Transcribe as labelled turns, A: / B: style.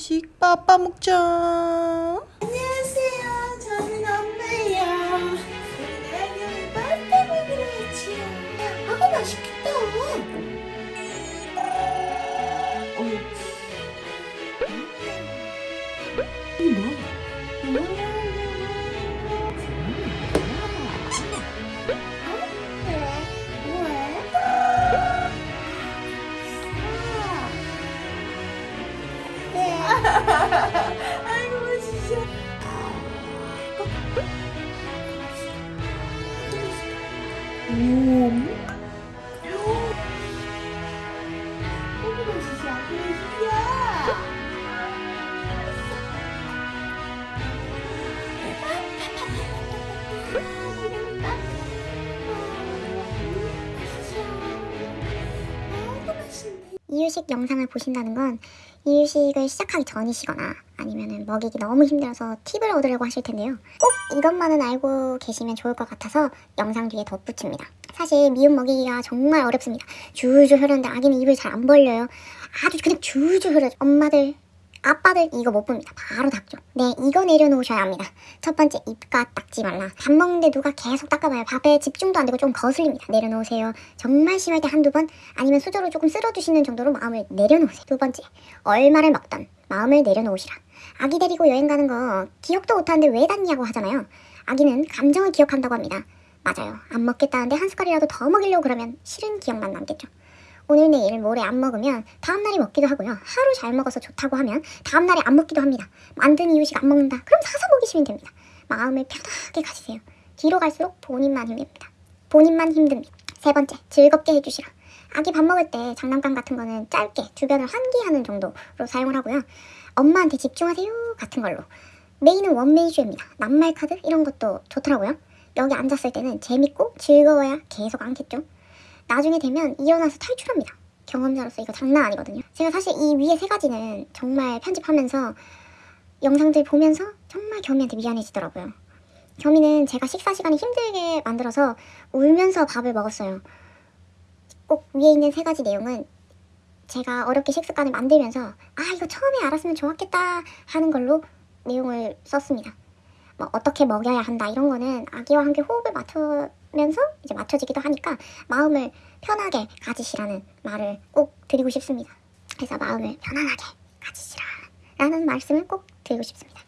A: 이유식 빠빠 먹자.
B: 안녕하세요. 저는 엄마예요. 맛있겠다. 어이. 이게 뭐? 오. 너무. 맛있어.
C: 이유식 영상을 보신다는 건 이유식을 시작하기 전이시거나 아니면 먹이기 너무 힘들어서 팁을 얻으려고 하실 텐데요. 꼭 이것만은 알고 계시면 좋을 것 같아서 영상 뒤에 덧붙입니다. 사실 미음 먹이기가 정말 어렵습니다. 줄줄 흐르는데 아기는 입을 잘 안 벌려요. 아주 그냥 줄줄 흐르죠. 엄마들 아빠들 이거 못 봅니다. 바로 닦죠. 네, 이거 내려놓으셔야 합니다. 첫 번째, 입가 닦지 말라. 밥 먹는데 누가 계속 닦아봐요. 밥에 집중도 안 되고 좀 거슬립니다. 내려놓으세요. 정말 심할 때 한두 번, 아니면 수저로 조금 쓸어주시는 정도로 마음을 내려놓으세요. 두 번째, 얼마를 먹던 마음을 내려놓으시라. 아기 데리고 여행 가는 거 기억도 못하는데 왜 닿냐고 하잖아요. 아기는 감정을 기억한다고 합니다. 맞아요. 안 먹겠다는데 한 숟갈이라도 더 먹이려고 그러면 싫은 기억만 남겠죠. 오늘 내일 모레 안 먹으면 다음날이 먹기도 하고요. 하루 잘 먹어서 좋다고 하면 다음날에 안 먹기도 합니다. 만든 이유식 안 먹는다. 그럼 사서 먹이시면 됩니다. 마음을 편하게 가지세요. 뒤로 갈수록 본인만 힘듭니다. 본인만 힘듭니다. 세 번째, 즐겁게 해주시라. 아기 밥 먹을 때 장난감 같은 거는 짧게 주변을 환기하는 정도로 사용을 하고요. 엄마한테 집중하세요 같은 걸로. 메인은 원메이주입니다. 낱말 카드 이런 것도 좋더라고요. 여기 앉았을 때는 재밌고 즐거워야 계속 앉겠죠. 나중에 되면 일어나서 탈출합니다. 경험자로서 이거 장난 아니거든요. 제가 사실 이 위에 세 가지는 정말 편집하면서 영상들 보면서 정말 겸이한테 미안해지더라고요. 겸이는 제가 식사 시간이 힘들게 만들어서 울면서 밥을 먹었어요. 꼭 위에 있는 세 가지 내용은 제가 어렵게 식습관을 만들면서 아 이거 처음에 알았으면 좋았겠다 하는 걸로 내용을 썼습니다. 뭐 어떻게 먹여야 한다 이런 거는 아기와 함께 호흡을 맞추 면서 이제 맞춰지기도 하니까 마음을 편하게 가지시라는 말을 꼭 드리고 싶습니다. 그래서 마음을 편안하게 가지시라 라는 말씀을 꼭 드리고 싶습니다.